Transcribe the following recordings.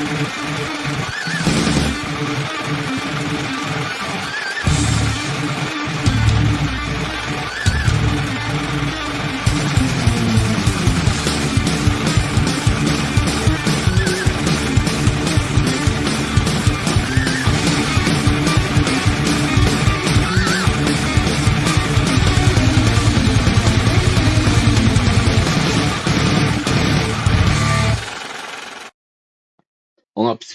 Thank you.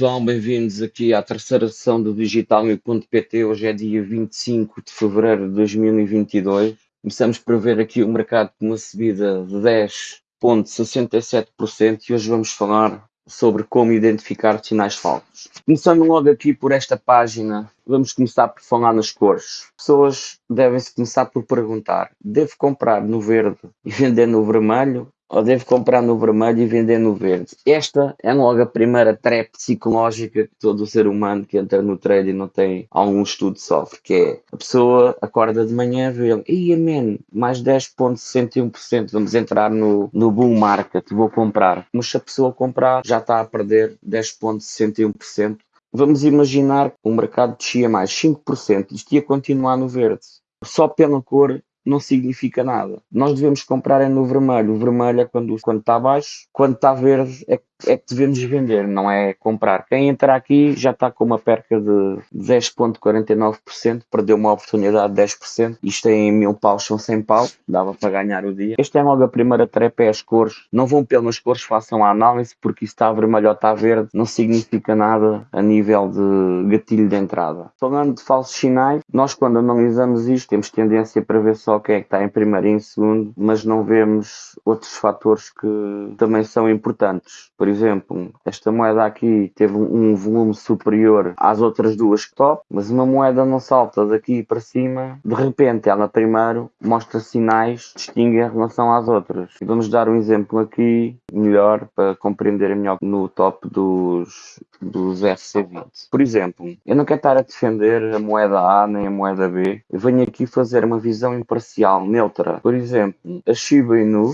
Pessoal, bem-vindos aqui à terceira sessão do Digital.pt. Hoje é dia 25 de fevereiro de 2022. Começamos por ver aqui o mercado com uma subida de 10,67% e hoje vamos falar sobre como identificar sinais falsos. Começando logo aqui por esta página, vamos começar por falar nas cores. Pessoas devem-se começar por perguntar: devo comprar no verde e vender no vermelho? Ou devo comprar no vermelho e vender no verde. Esta é logo a primeira trap psicológica que todo ser humano que entra no trading não tem algum estudo sofre, que é a pessoa acorda de manhã e vê, ia man, mais 10.61%, vamos entrar no, no bull market, vou comprar. Mas se a pessoa comprar, já está a perder 10.61%. Vamos imaginar que o mercado descia mais 5%, isto ia continuar no verde. Só pela cor não significa nada. Nós devemos comprar é no vermelho. O vermelho é quando, quando está baixo, quando está verde é, é que devemos vender, não é comprar. Quem entra aqui já está com uma perca de 10,49%, perdeu uma oportunidade de 10%. Isto é em mil paus, são 100 paus, dava para ganhar o dia. Este é logo a primeira trepa, é as cores. Não vão pelas cores, façam a análise, porque está vermelho ou está verde, não significa nada a nível de gatilho de entrada. Falando de falsos sinais, nós quando analisamos isto, temos tendência para ver só quem é que está em primeiro e em segundo, mas não vemos outros fatores que também são importantes. Por exemplo, esta moeda aqui teve um volume superior às outras duas que top, mas uma moeda não salta daqui para cima, de repente ela primeiro mostra sinais, distingue em relação às outras. Vamos dar um exemplo aqui melhor para compreender melhor no top dos, dos RC20. Por exemplo, eu não quero estar a defender a moeda A nem a moeda B, eu venho aqui fazer uma visão imparcial, neutra. Por exemplo, a Shiba Inu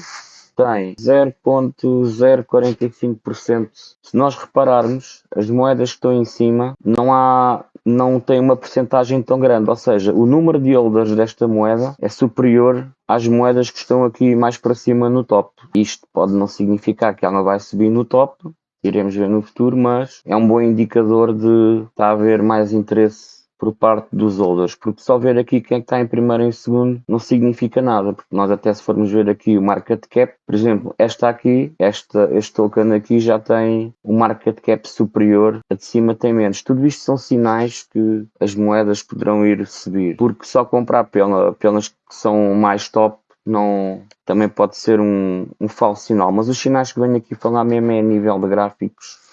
tem 0.045%. Se nós repararmos, as moedas que estão em cima não há não tem uma porcentagem tão grande, ou seja, o número de holders desta moeda é superior às moedas que estão aqui mais para cima no top. Isto pode não significar que ela vai subir no top, iremos ver no futuro, mas é um bom indicador de estar a haver mais interesse por parte dos holders, porque só ver aqui quem é está em primeiro e em segundo não significa nada, porque nós até se formos ver aqui o market cap, por exemplo, esta aqui, esta, este token aqui já tem um market cap superior, a de cima tem menos. Tudo isto são sinais que as moedas poderão ir subir, porque só comprar pela, pelas que são mais top não, também pode ser um, um falso sinal, mas os sinais que venho aqui falar mesmo é a nível de gráficos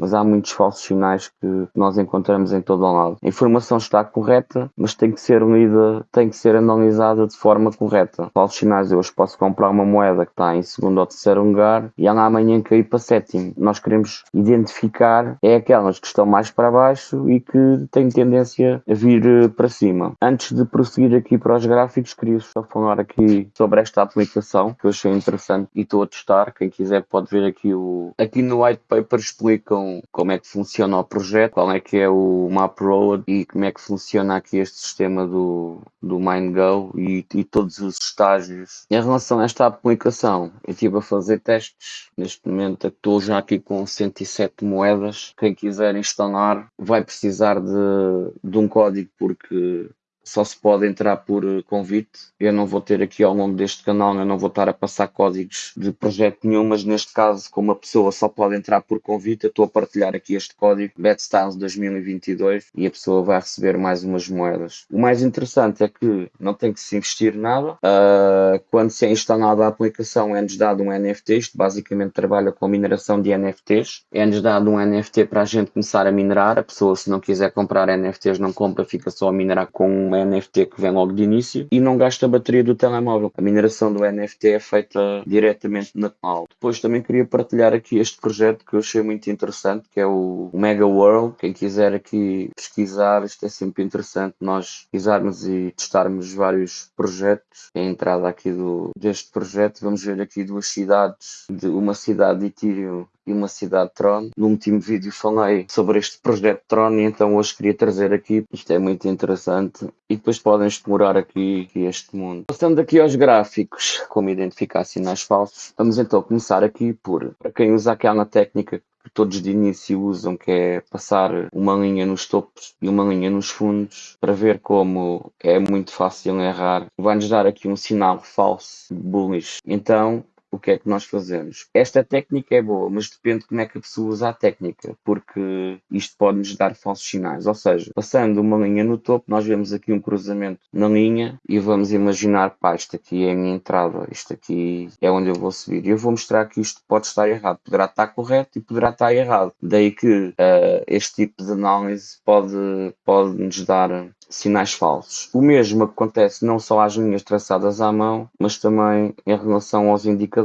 mas há muitos falsos sinais que nós encontramos em todo o lado. A informação está correta, mas tem que ser lida, tem que ser analisada de forma correta. Falsos sinais, eu hoje posso comprar uma moeda que está em segundo ou terceiro lugar e ela amanhã cair para sétimo. Nós queremos identificar é aquelas que estão mais para baixo e que têm tendência a vir eh, para cima. Antes de prosseguir aqui para os gráficos, queria só falar aqui sobre esta aplicação que eu achei interessante e estou a testar. Quem quiser pode ver aqui o. Aqui no white paper explicam como é que funciona o projeto, qual é que é o Map Road e como é que funciona aqui este sistema do, do MindGo e, e todos os estágios. Em relação a esta aplicação, eu estive a fazer testes, neste momento estou já aqui com 107 moedas. Quem quiser instalar vai precisar de, de um código porque só se pode entrar por eh, convite. Eu não vou ter aqui ao longo deste canal, eu não vou estar a passar códigos de projeto nenhum, mas neste caso, como a pessoa só pode entrar por convite, eu estou a partilhar aqui este código BetStars 2022 e a pessoa vai receber mais umas moedas. O mais interessante é que não tem que se investir nada. Uh, quando se é instalada a aplicação, é-nos dado um NFT, isto basicamente trabalha com a mineração de NFTs. É-nos dado um NFT para a gente começar a minerar. A pessoa, se não quiser comprar NFTs, não compra, fica só a minerar com um NFT que vem logo de início e não gasta a bateria do telemóvel. A mineração do NFT é feita diretamente na cloud. Depois também queria partilhar aqui este projeto que eu achei muito interessante, que é o Mega World. Quem quiser aqui pesquisar, isto é sempre interessante nós pesquisarmos e testarmos vários projetos. É a entrada aqui do, deste projeto, vamos ver aqui duas cidades, de uma cidade de Ethereum e uma cidade Tron. No último vídeo falei sobre este projeto Tron e então hoje queria trazer aqui, isto é muito interessante e depois podem explorar aqui, aqui este mundo. Passando aqui aos gráficos, como identificar sinais falsos, vamos então começar aqui por, para quem usa aquela técnica que todos de início usam, que é passar uma linha nos topos e uma linha nos fundos, para ver como é muito fácil errar. Vai-nos dar aqui um sinal falso, bullish. Então, o que é que nós fazemos? Esta técnica é boa, mas depende de como é que a pessoa usa a técnica, porque isto pode nos dar falsos sinais. Ou seja, passando uma linha no topo, nós vemos aqui um cruzamento na linha e vamos imaginar, pá, isto aqui é a minha entrada, isto aqui é onde eu vou subir. Eu vou mostrar que isto pode estar errado. Poderá estar correto e poderá estar errado. Daí que uh, este tipo de análise pode, pode nos dar sinais falsos. O mesmo acontece não só às linhas traçadas à mão, mas também em relação aos indicadores.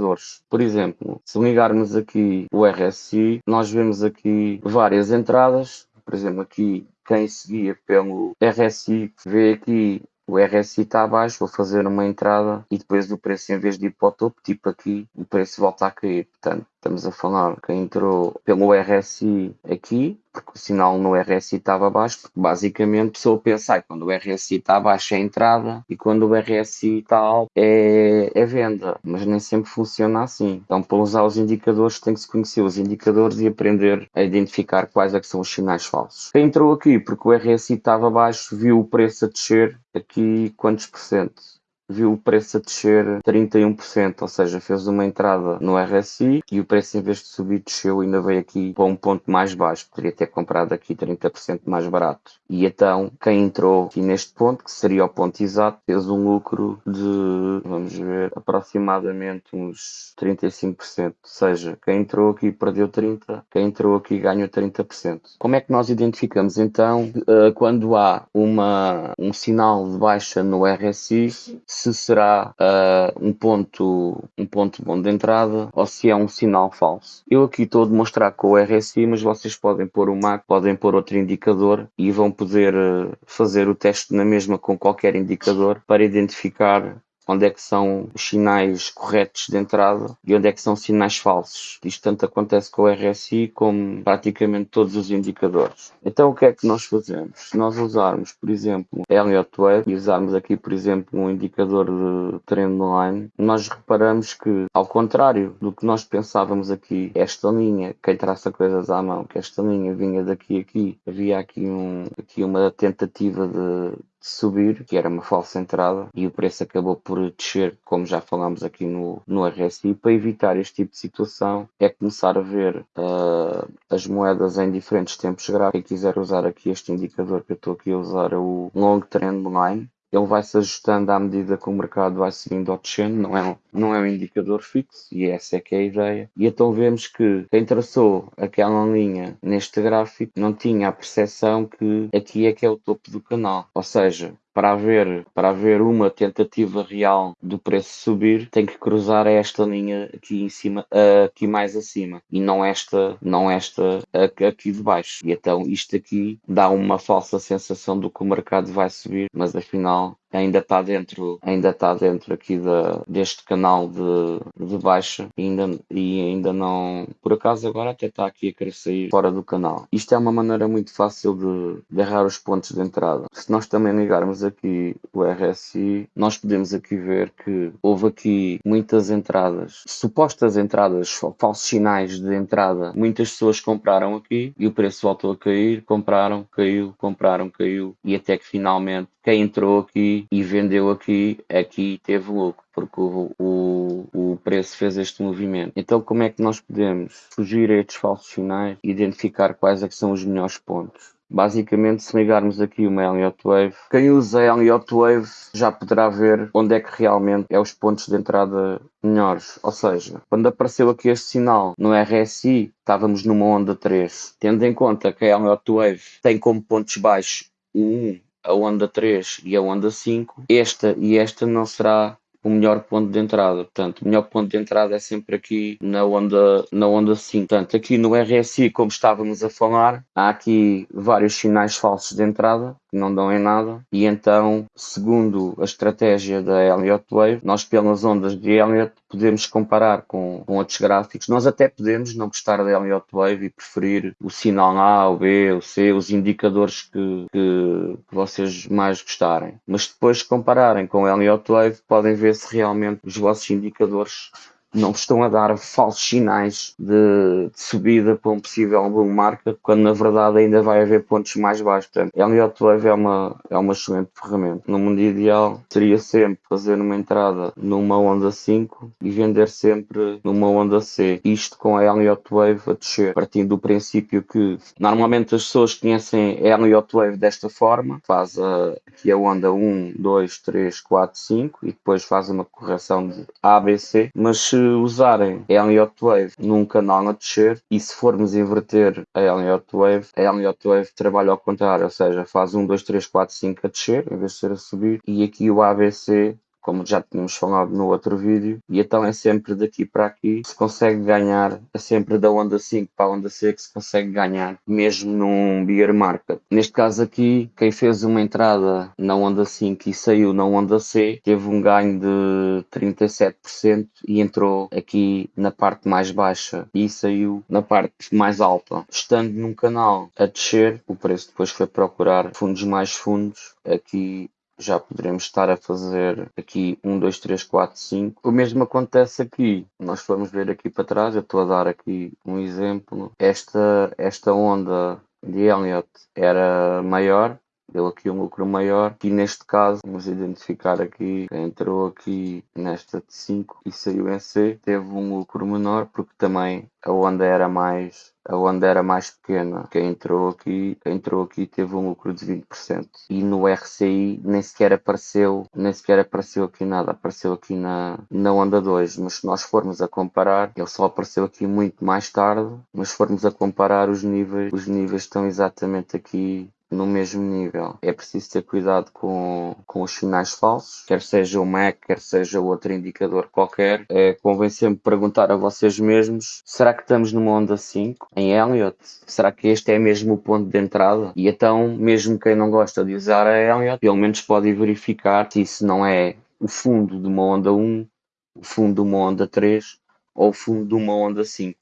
Por exemplo, se ligarmos aqui o RSI, nós vemos aqui várias entradas. Por exemplo, aqui quem seguia pelo RSI vê aqui o RSI está abaixo, vou fazer uma entrada e depois o preço, em vez de ir para o topo, tipo aqui, o preço volta a cair. Portanto, estamos a falar que entrou pelo RSI aqui, porque o sinal no RSI estava abaixo, porque basicamente a pessoa pensa que quando o RSI está abaixo é entrada e quando o RSI está alto é, é venda, mas nem sempre funciona assim. Então, para usar os indicadores, tem que se conhecer os indicadores e aprender a identificar quais é que são os sinais falsos. Quem entrou aqui porque o RSI estava abaixo, viu o preço a descer, aqui quantos por cento? Viu o preço a descer 31%, ou seja, fez uma entrada no RSI e o preço em vez de subir desceu ainda veio aqui para um ponto mais baixo, poderia ter comprado aqui 30% mais barato. E então, quem entrou aqui neste ponto, que seria o ponto exato, fez um lucro de, vamos ver, aproximadamente uns 35%, ou seja, quem entrou aqui perdeu 30%, quem entrou aqui ganhou 30%. Como é que nós identificamos então eh, quando há uma, um sinal de baixa no RSI se será uh, um, ponto, um ponto bom de entrada ou se é um sinal falso. Eu aqui estou a demonstrar com o RSI, mas vocês podem pôr o MAC, podem pôr outro indicador e vão poder uh, fazer o teste na mesma com qualquer indicador para identificar onde é que são os sinais corretos de entrada e onde é que são sinais falsos. Isto tanto acontece com o RSI como praticamente todos os indicadores. Então o que é que nós fazemos? Se nós usarmos, por exemplo, Elliott Wave e usarmos aqui, por exemplo, um indicador de trendline, nós reparamos que, ao contrário do que nós pensávamos aqui, esta linha, quem traça coisas à mão, que esta linha vinha daqui a aqui, havia aqui, um, aqui uma tentativa de subir, que era uma falsa entrada, e o preço acabou por descer, como já falámos aqui no, no RSI. Para evitar este tipo de situação, é começar a ver uh, as moedas em diferentes tempos gráficos. Quem quiser usar aqui este indicador que eu estou aqui a usar é o Long Trend Line, ele vai se ajustando à medida que o mercado vai seguindo ao descendo, não é, um, não é um indicador fixo, e essa é que é a ideia. E então vemos que quem traçou aquela linha neste gráfico não tinha a percepção que aqui é que é o topo do canal, ou seja, para haver, para haver uma tentativa real do preço subir, tem que cruzar esta linha aqui em cima, aqui mais acima, e não esta, não esta aqui de baixo. E então isto aqui dá uma falsa sensação do que o mercado vai subir, mas afinal ainda está dentro, ainda está dentro aqui da, deste canal de, de baixa e ainda, e ainda não, por acaso agora até está aqui a querer sair fora do canal. Isto é uma maneira muito fácil de, de errar os pontos de entrada. Se nós também ligarmos aqui o RSI, nós podemos aqui ver que houve aqui muitas entradas, supostas entradas, falsos sinais de entrada. Muitas pessoas compraram aqui e o preço voltou a cair, compraram, caiu, compraram, caiu e até que finalmente quem entrou aqui e vendeu aqui, aqui teve lucro, porque o, o, o preço fez este movimento. Então, como é que nós podemos fugir a estes falsos sinais e identificar quais é são os melhores pontos? Basicamente, se ligarmos aqui uma Elliott Wave, quem usa Elliott Wave já poderá ver onde é que realmente é os pontos de entrada melhores. Ou seja, quando apareceu aqui este sinal no RSI, estávamos numa onda 3. Tendo em conta que a Elliott Wave tem como pontos baixos o 1 a onda 3 e a onda 5, esta e esta não será o melhor ponto de entrada. Portanto, o melhor ponto de entrada é sempre aqui na onda, na onda 5. Portanto, aqui no RSI, como estávamos a falar, há aqui vários sinais falsos de entrada que não dão em nada. E então, segundo a estratégia da Elliott Wave, nós pelas ondas de Elliott podemos comparar com, com outros gráficos. Nós até podemos não gostar da Elliott Wave e preferir o sinal A, o B, o C, os indicadores que, que, que vocês mais gostarem. Mas depois de compararem com a Elliott Wave, podem ver se realmente os vossos indicadores não estão a dar falsos sinais de, de, subida para um possível boom market, quando na verdade ainda vai haver pontos mais baixos. Portanto, Elliott Wave é uma, é uma excelente ferramenta. No mundo ideal, seria sempre fazer uma entrada numa onda 5 e vender sempre numa onda C. Isto com a Elliott Wave a descer, partindo do princípio que normalmente as pessoas conhecem a Elliott Wave desta forma, faz a, aqui a onda 1, 2, 3, 4, 5 e depois faz uma correção de A, B, C, mas se usarem a Elliott Wave num canal a descer e se formos inverter a Elliott Wave, a Elliott Wave trabalha ao contrário, ou seja, faz 1, 2, 3, 4, 5 a descer em vez de ser a subir e aqui o ABC como já tínhamos falado no outro vídeo, e então é sempre daqui para aqui se consegue ganhar, é sempre da onda 5 para a onda C que se consegue ganhar, mesmo num bear market. Neste caso aqui, quem fez uma entrada na onda 5 e saiu na onda C, teve um ganho de 37% e entrou aqui na parte mais baixa e saiu na parte mais alta. Estando num canal a descer, o preço depois foi procurar fundos mais fundos, aqui já poderemos estar a fazer aqui 1, 2, 3, 4, 5. O mesmo acontece aqui. Nós vamos ver aqui para trás, eu estou a dar aqui um exemplo. Esta, esta onda de Elliott era maior, deu aqui um lucro maior e neste caso vamos identificar aqui quem entrou aqui nesta de 5 e saiu em C teve um lucro menor porque também a onda era mais a onda era mais pequena. Quem entrou aqui, entrou aqui teve um lucro de 20%. E no RCI nem sequer apareceu, nem sequer apareceu aqui nada, apareceu aqui na, na onda 2. Mas se nós formos a comparar, ele só apareceu aqui muito mais tarde, mas se formos a comparar os níveis, os níveis estão exatamente aqui no mesmo nível. É preciso ter cuidado com, com os sinais falsos, quer seja o MAC, quer seja outro indicador qualquer. É, convém sempre perguntar a vocês mesmos: será que estamos numa onda 5 em Elliott? Será que este é mesmo o ponto de entrada? E então, mesmo quem não gosta de usar a Elliott, pelo menos pode verificar se isso não é o fundo de uma onda 1, o fundo de uma onda 3 ou o fundo de uma onda 5.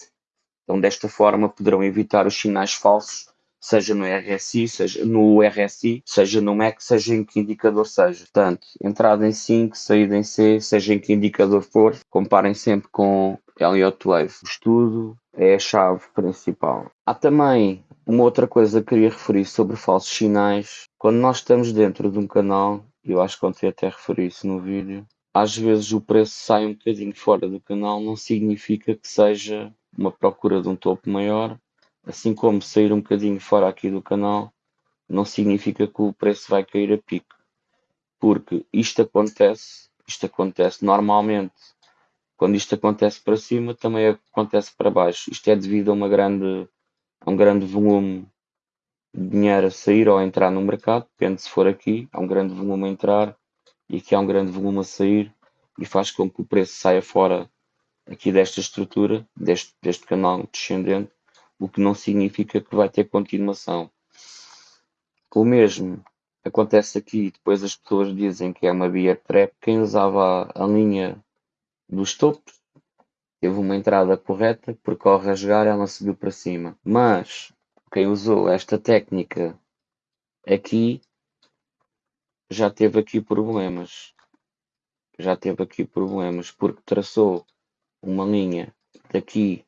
Então, desta forma, poderão evitar os sinais falsos seja no RSI, seja no RSI, seja no MEC, seja em que indicador seja. Portanto, entrada em 5, saída em C, seja em que indicador for, comparem sempre com Elliott Wave. O estudo é a chave principal. Há também uma outra coisa que queria referir sobre falsos sinais. Quando nós estamos dentro de um canal, eu acho que ontem até referi isso no vídeo, às vezes o preço sai um bocadinho fora do canal, não significa que seja uma procura de um topo maior assim como sair um bocadinho fora aqui do canal, não significa que o preço vai cair a pico. Porque isto acontece, isto acontece normalmente. Quando isto acontece para cima, também acontece para baixo. Isto é devido a, uma grande, a um grande volume de dinheiro a sair ou a entrar no mercado. Depende se for aqui, há um grande volume a entrar e aqui há um grande volume a sair e faz com que o preço saia fora aqui desta estrutura, deste, deste canal descendente o que não significa que vai ter continuação. O mesmo acontece aqui, depois as pessoas dizem que é uma beer trap. Quem usava a linha dos topos teve uma entrada correta, porque ao rasgar ela subiu para cima. Mas quem usou esta técnica aqui já teve aqui problemas. Já teve aqui problemas porque traçou uma linha daqui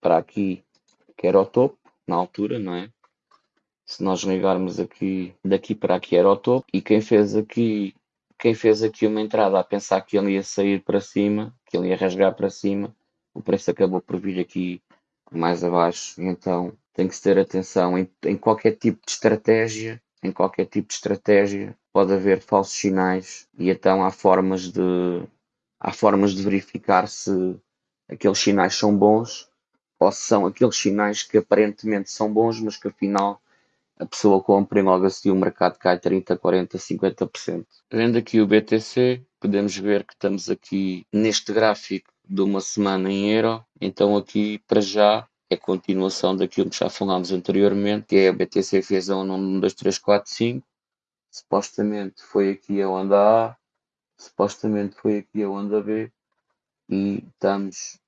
para aqui, que era o topo, na altura, não é? Se nós ligarmos aqui, daqui para aqui era o topo, e quem fez aqui, quem fez aqui uma entrada a pensar que ele ia sair para cima, que ele ia rasgar para cima, o preço acabou por vir aqui mais abaixo, então tem que se ter atenção em, em qualquer tipo de estratégia, em qualquer tipo de estratégia pode haver falsos sinais e então há formas de há formas de verificar se aqueles sinais são bons ou são aqueles sinais que aparentemente são bons, mas que afinal a pessoa compra e logo assim o mercado cai 30, 40, 50%. Vendo aqui o BTC, podemos ver que estamos aqui neste gráfico de uma semana em euro, então aqui para já é continuação daquilo que já falámos anteriormente, que é a BTC fez a 1, 1, 2, 3, 4, 5, supostamente foi aqui a onda A, supostamente foi aqui a onda B, e estamos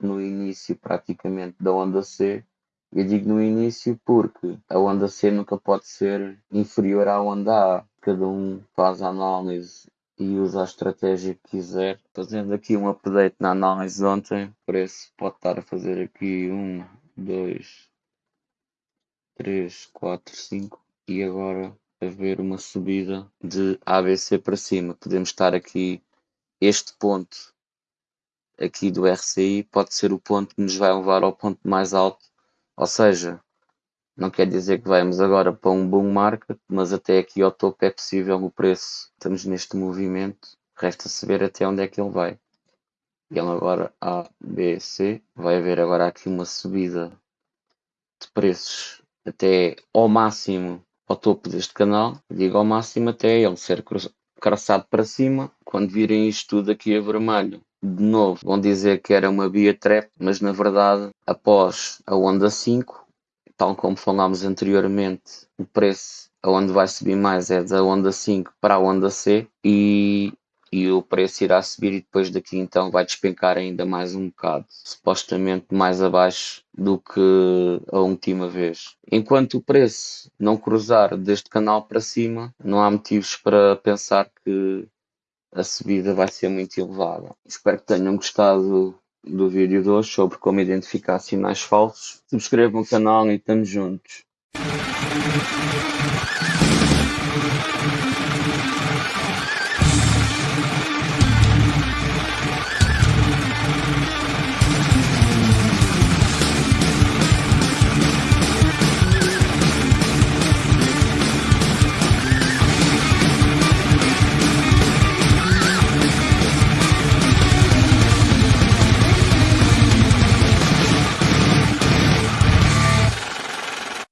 no início praticamente da onda C. Eu digo no início porque a onda C nunca pode ser inferior à onda A. Cada um faz a análise e usa a estratégia que quiser. Fazendo aqui um update na análise de ontem, o preço pode estar a fazer aqui 1, 2, 3, 4, 5 e agora a ver uma subida de ABC para cima. Podemos estar aqui este ponto aqui do RCI pode ser o ponto que nos vai levar ao ponto mais alto, ou seja, não quer dizer que vamos agora para um bom market, mas até aqui ao topo é possível o preço. Estamos neste movimento, resta saber até onde é que ele vai. Ele agora A, B, C, vai haver agora aqui uma subida de preços até ao máximo ao topo deste canal, digo ao máximo até ele ser craçado para cima, quando virem isto tudo aqui a vermelho de novo, vão dizer que era uma Bia Trap, mas na verdade, após a onda 5, tal como falámos anteriormente, o preço aonde vai subir mais é da onda 5 para a onda C e, e o preço irá subir e depois daqui então vai despencar ainda mais um bocado, supostamente mais abaixo do que a última vez. Enquanto o preço não cruzar deste canal para cima, não há motivos para pensar que a subida vai ser muito elevada. Espero que tenham gostado do vídeo de hoje sobre como identificar sinais falsos. Subscrevam o canal e estamos juntos.